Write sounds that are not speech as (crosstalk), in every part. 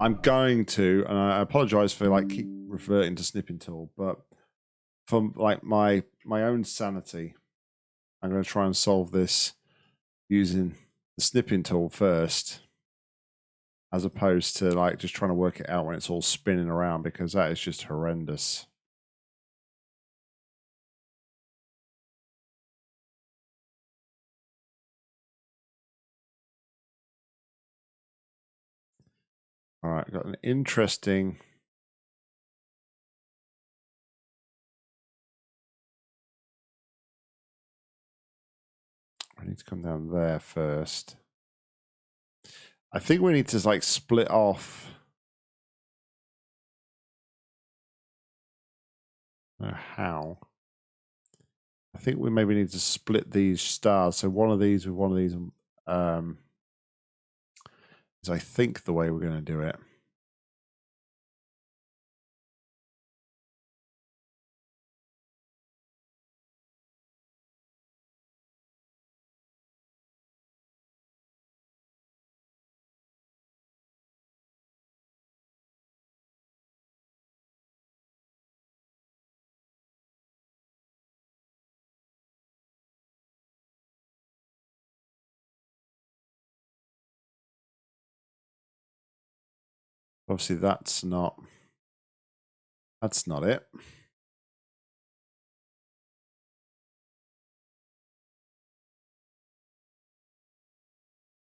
I'm going to, and I apologize for like keep reverting to snipping tool, but for like my my own sanity, I'm going to try and solve this using the snipping tool first, as opposed to like just trying to work it out when it's all spinning around because that is just horrendous. All right, got an interesting. I need to come down there first. I think we need to like split off. how? I think we maybe need to split these stars. So one of these with one of these um, is I think the way we're going to do it. Obviously, that's not that's not it.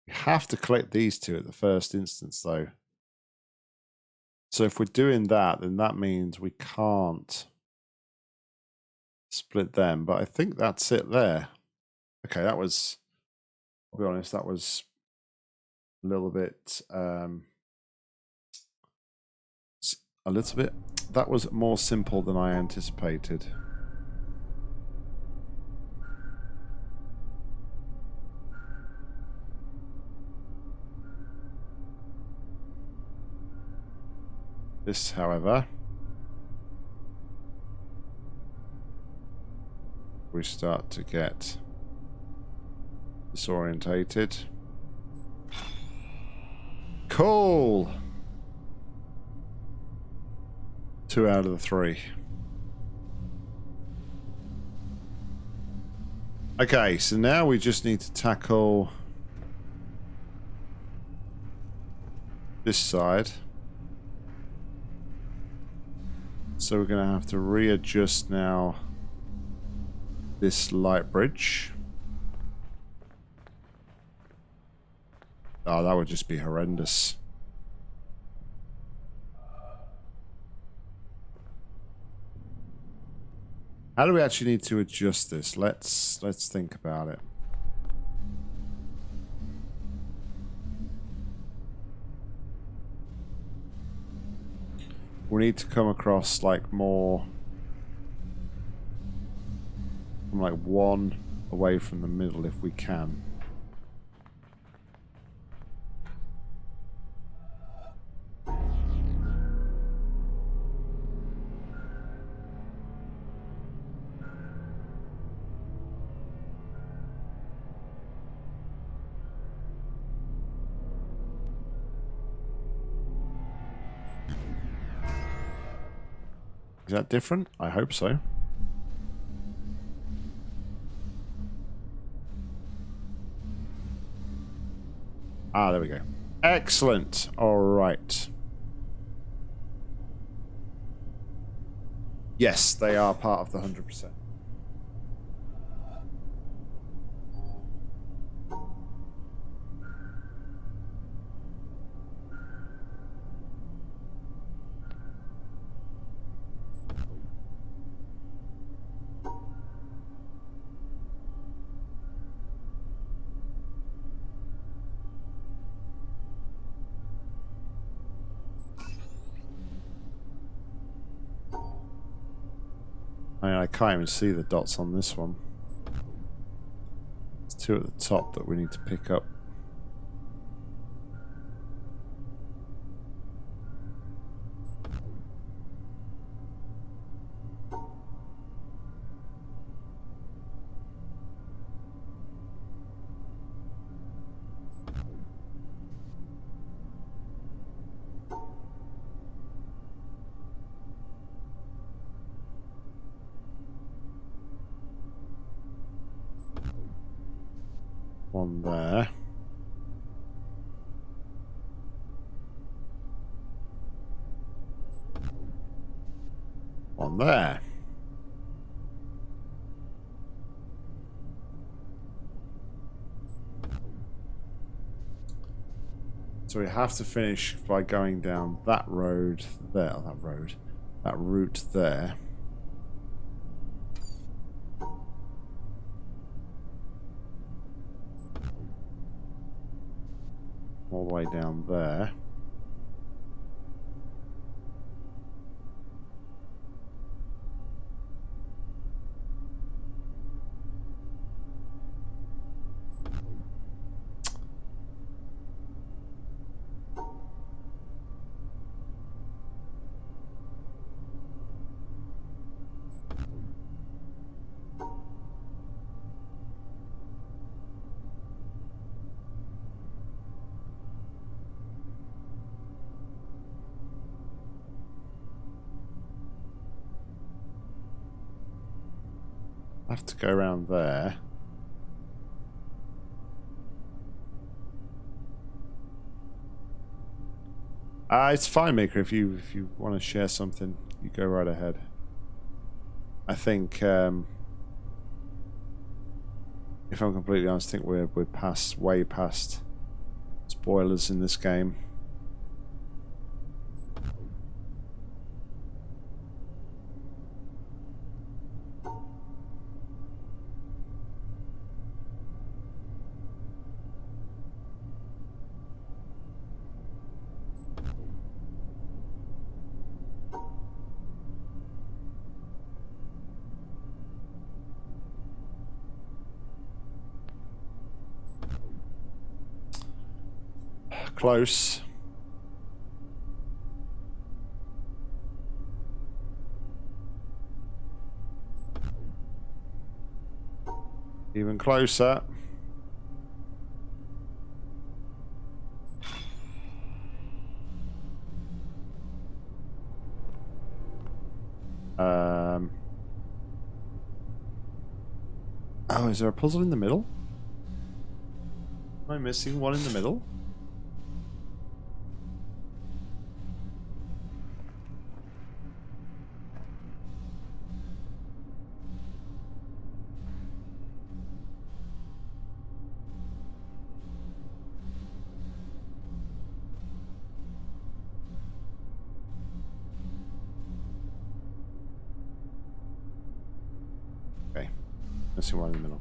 We have to collect these two at the first instance, though. So if we're doing that, then that means we can't split them. But I think that's it there. Okay, that was, I'll be honest, that was a little bit um, a little bit. That was more simple than I anticipated. This, however, we start to get disorientated. Cool! Two out of the three. Okay, so now we just need to tackle this side. So we're going to have to readjust now this light bridge. Oh, that would just be horrendous. How do we actually need to adjust this? Let's let's think about it. We need to come across like more like one away from the middle if we can. Is that different? I hope so. Ah, there we go. Excellent. All right. Yes, they are part of the 100%. Can't even see the dots on this one. There's two at the top that we need to pick up. One there. One there. So we have to finish by going down that road there, that road, that route there. All the way down there. Go around there. Uh, it's fine, Maker. If you if you want to share something, you go right ahead. I think, um, if I'm completely honest, I think we're we're past way past spoilers in this game. Close. Even closer. Um. Oh, is there a puzzle in the middle? Am I missing one in the middle? Missing one in the middle.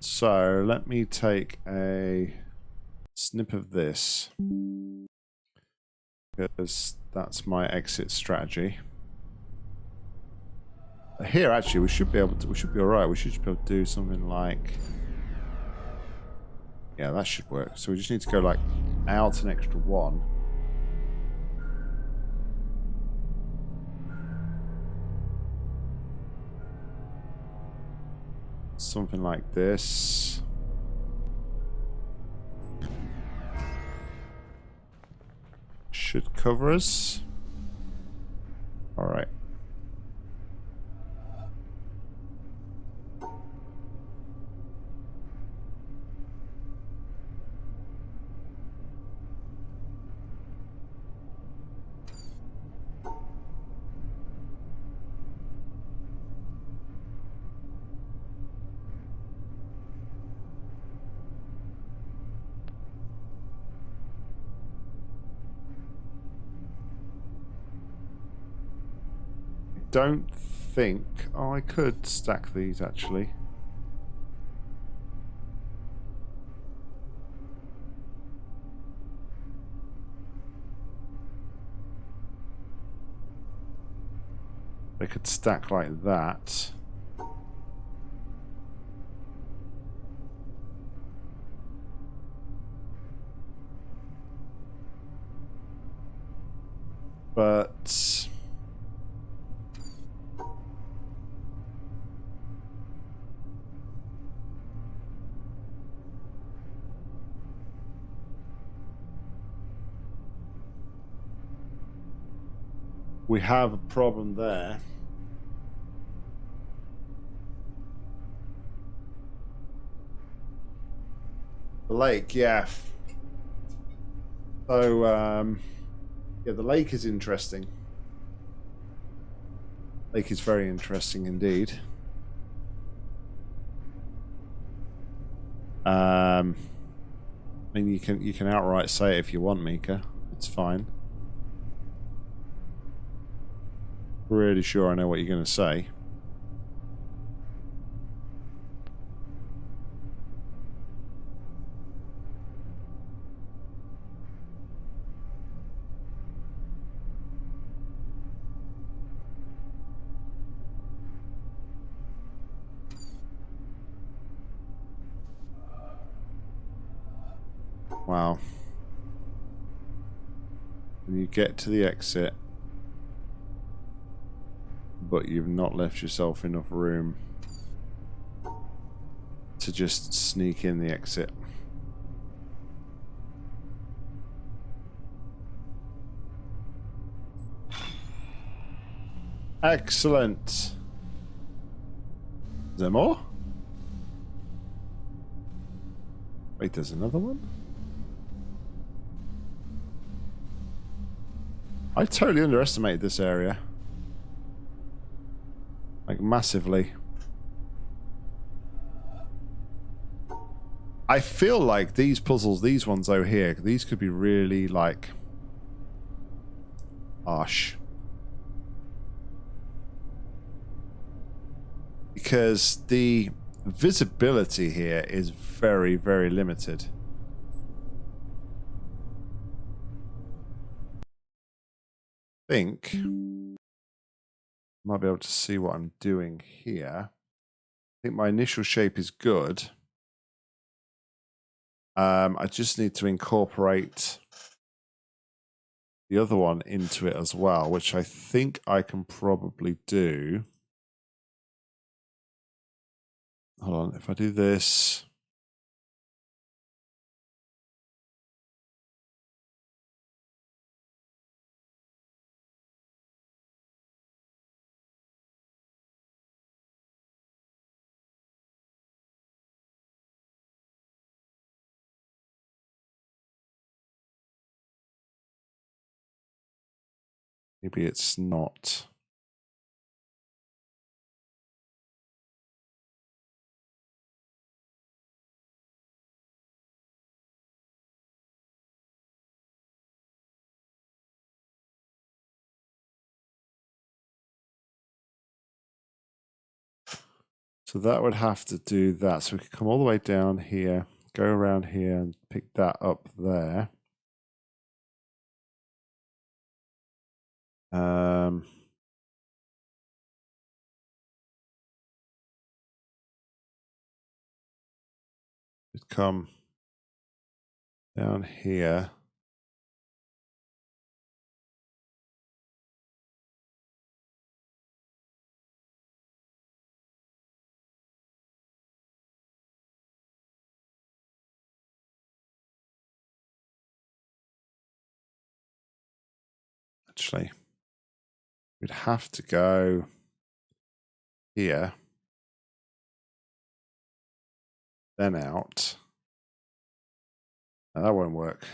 So let me take a snip of this because that's my exit strategy. Here, actually, we should be able to. We should be all right. We should be able to do something like. Yeah, that should work. So we just need to go like out an extra one. Something like this. Should cover us. Don't think... I could stack these, actually. They could stack like that. Have a problem there. The lake, yeah. So, um, yeah, the lake is interesting. Lake is very interesting indeed. Um, I mean, you can you can outright say it if you want, Mika. It's fine. Pretty sure I know what you're going to say. Wow. When you get to the exit, but you've not left yourself enough room to just sneak in the exit. Excellent. Is there more? Wait, there's another one? I totally underestimated this area. Like, massively. I feel like these puzzles, these ones over here, these could be really, like, harsh. Because the visibility here is very, very limited. think might be able to see what I'm doing here. I think my initial shape is good. Um, I just need to incorporate the other one into it as well, which I think I can probably do. Hold on, if I do this, Maybe it's not. So that would have to do that. So we could come all the way down here, go around here and pick that up there. Um, come down here. Actually, we'd have to go here, then out. that won't work.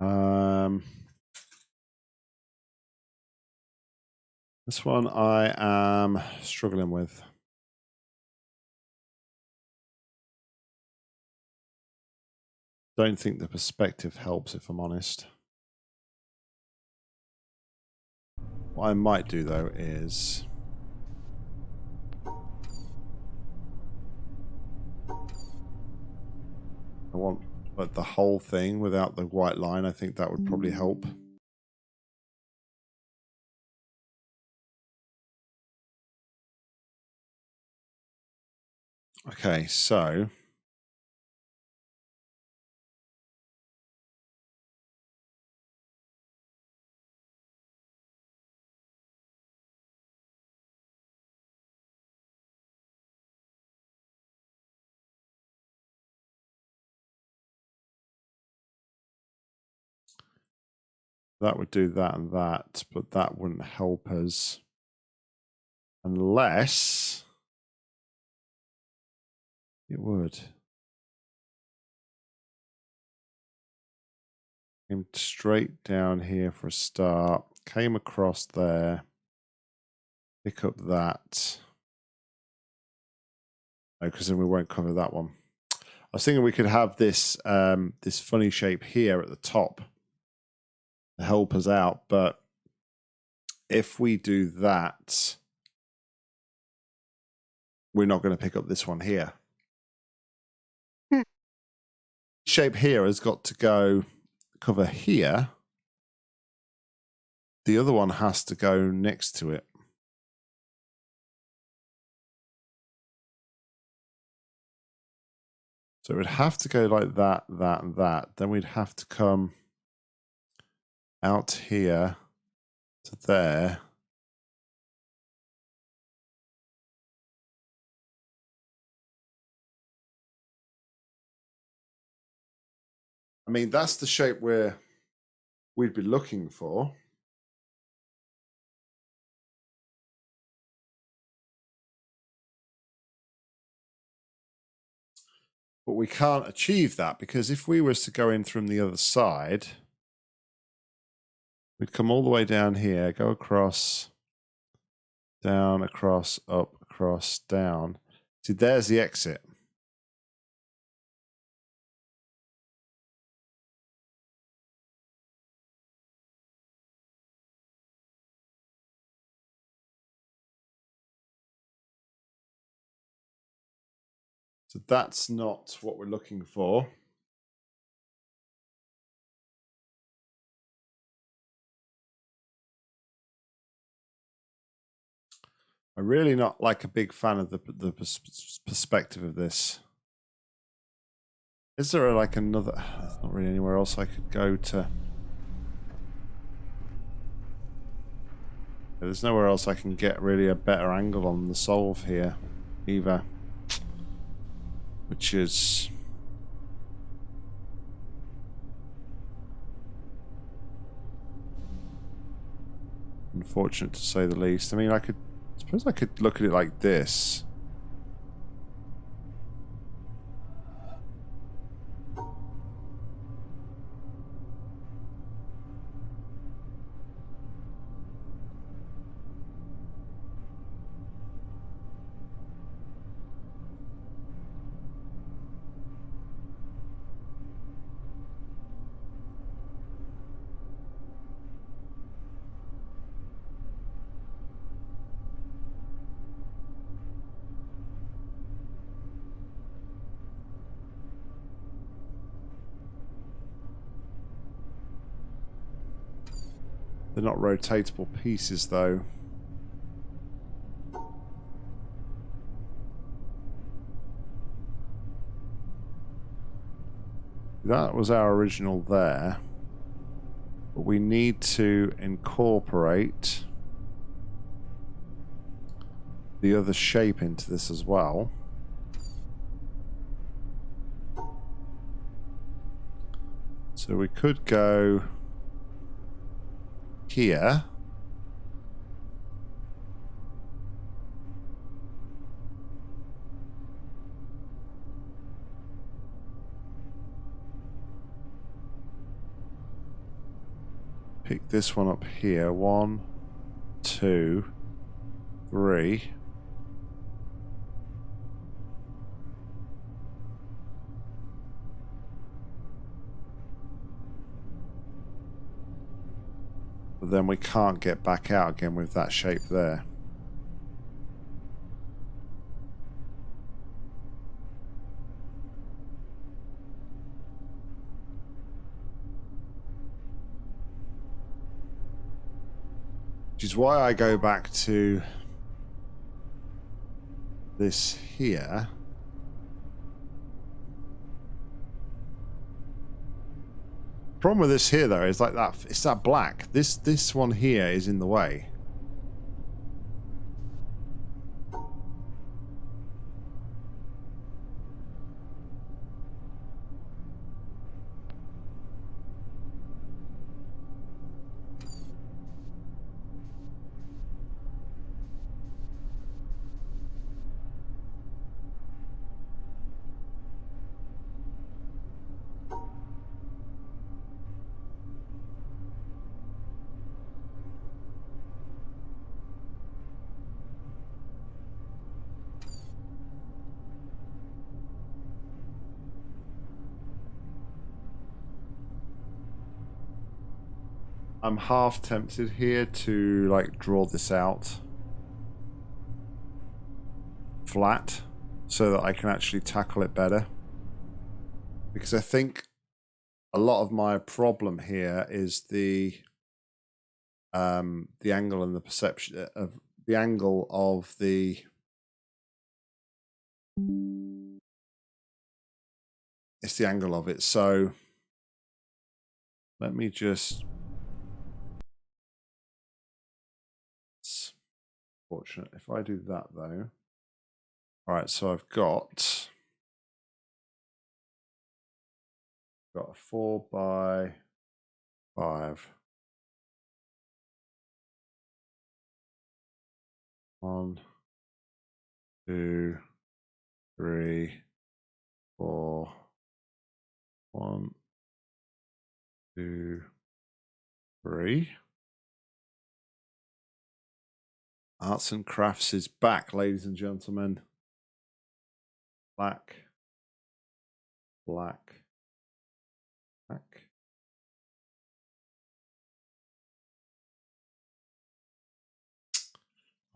Um, this one I am struggling with. Don't think the perspective helps, if I'm honest. What I might do, though, is... I want like the whole thing without the white line. I think that would probably mm. help. Okay, so that would do that and that, but that wouldn't help us unless it would. Came straight down here for a start, came across there, pick up that. Because then we won't cover that one. I was thinking we could have this um, this funny shape here at the top to help us out, but if we do that, we're not going to pick up this one here. Hmm. Shape here has got to go cover here. The other one has to go next to it. So it would have to go like that, that, and that. Then we'd have to come out here to there. I mean, that's the shape where we'd be looking for. But we can't achieve that because if we was to go in from the other side, we'd come all the way down here, go across, down, across, up, across, down. See, there's the exit. So that's not what we're looking for. I'm really not like a big fan of the the perspective of this. Is there like another? There's not really anywhere else I could go to. There's nowhere else I can get really a better angle on the solve here, either which is unfortunate to say the least. I mean, I could suppose I could look at it like this. They're not rotatable pieces though. That was our original there. But we need to incorporate the other shape into this as well. So we could go here. Pick this one up here. One, two, three. then we can't get back out again with that shape there. Which is why I go back to this here. Problem with this here though is like that it's that black. This this one here is in the way. I'm half tempted here to like draw this out flat so that I can actually tackle it better. Because I think a lot of my problem here is the um the angle and the perception uh, of the angle of the it's the angle of it so let me just fortunate. If I do that though, all right. So I've got got a four by five. One, two, three, four. One, two, three. Arts and Crafts is back, ladies and gentlemen. Black, black, black.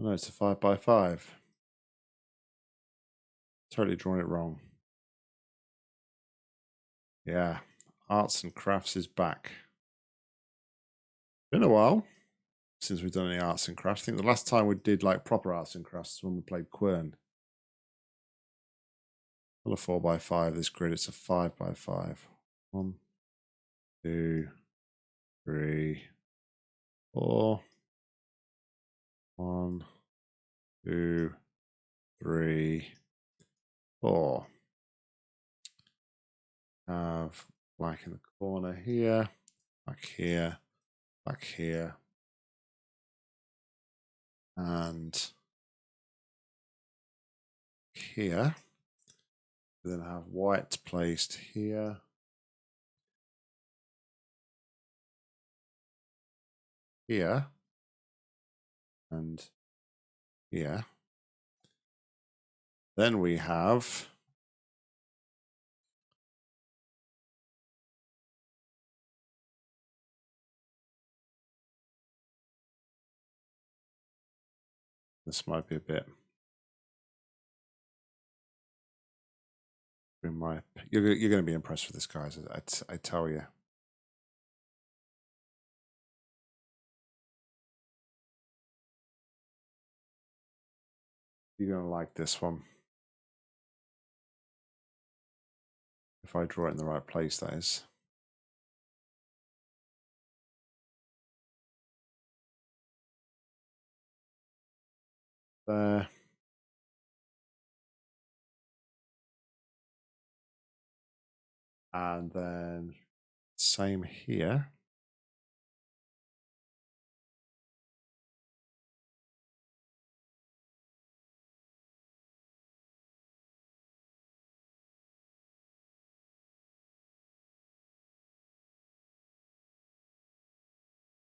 Oh no, it's a five by five. Totally drawn it wrong. Yeah, Arts and Crafts is back. Been a while since we've done any arts and crafts. I think the last time we did like proper arts and crafts when we played Quern. Not a four by five. This grid, it's a five by five. One, two, three, four. One, two, three, four. Have black in the corner here, back here, back here, and here. Then have white placed here. Here. And here. Then we have This might be a bit. In my, you're you're going to be impressed with this, guys. I, I tell you. You're going to like this one. If I draw it in the right place, that is. There. And then same here.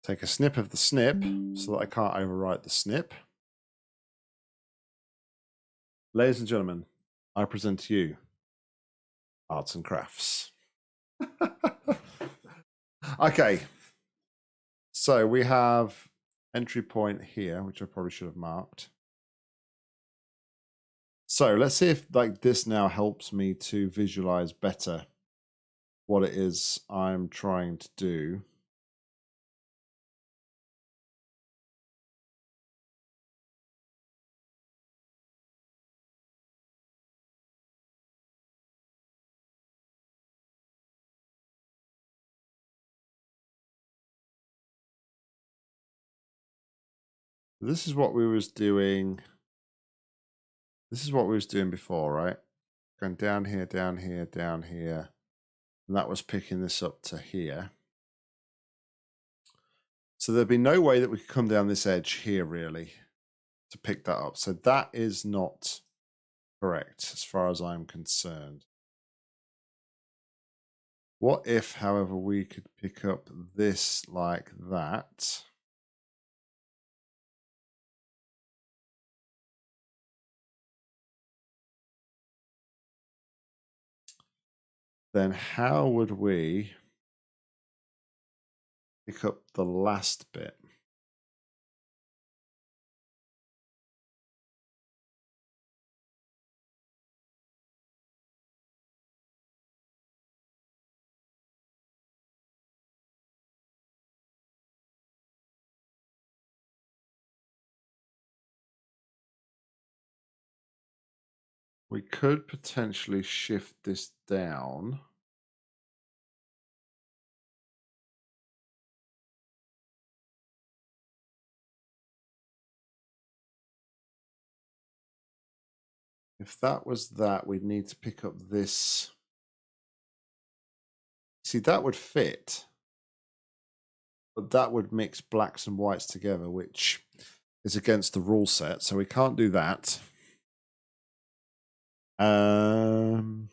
Take a snip of the snip so that I can't overwrite the snip. Ladies and gentlemen, I present to you arts and crafts. (laughs) okay. So we have entry point here, which I probably should have marked. So let's see if like this now helps me to visualize better what it is I'm trying to do. This is what we was doing. This is what we was doing before, right? Going down here, down here, down here. And that was picking this up to here. So there'd be no way that we could come down this edge here, really, to pick that up. So that is not correct as far as I'm concerned. What if, however, we could pick up this like that? Then how would we pick up the last bit? We could potentially shift this down. If that was that, we'd need to pick up this. See, that would fit. But that would mix blacks and whites together, which is against the rule set. So we can't do that. Um,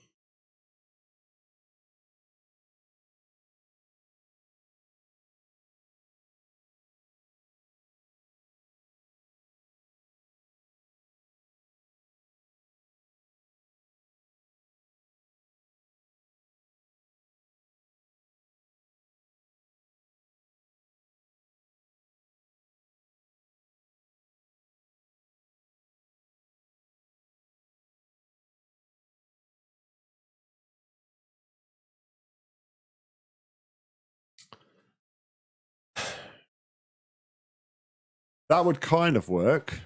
That would kind of work,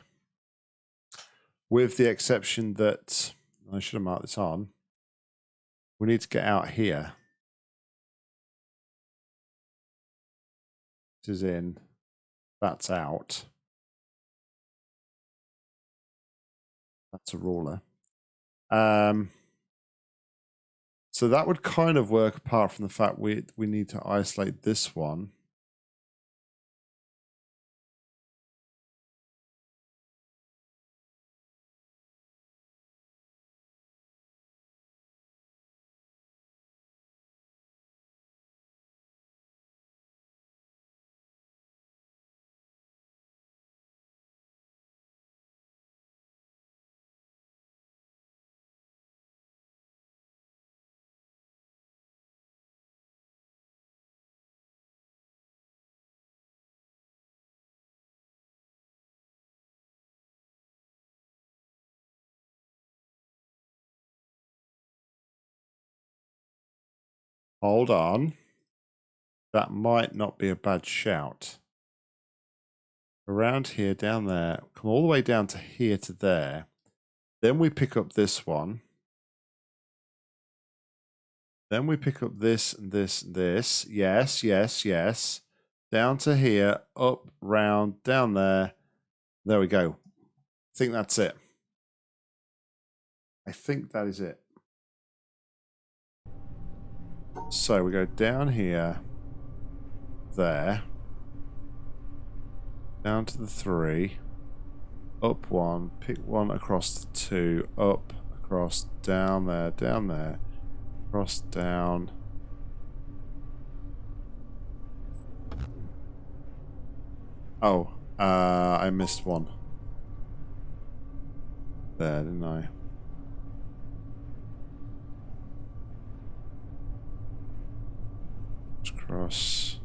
with the exception that I should have marked this on. We need to get out here. This is in, that's out. That's a ruler. Um, so that would kind of work apart from the fact we we need to isolate this one. Hold on. That might not be a bad shout. Around here, down there, come all the way down to here to there. Then we pick up this one. Then we pick up this and this and this. Yes, yes, yes. Down to here, up, round, down there. There we go. I think that's it. I think that is it. So we go down here, there, down to the three, up one, pick one across the two, up, across, down there, down there, across, down. Oh, uh, I missed one. There, didn't I? Cross.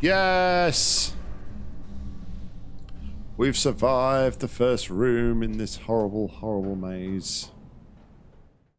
Yes! We've survived the first room in this horrible, horrible maze.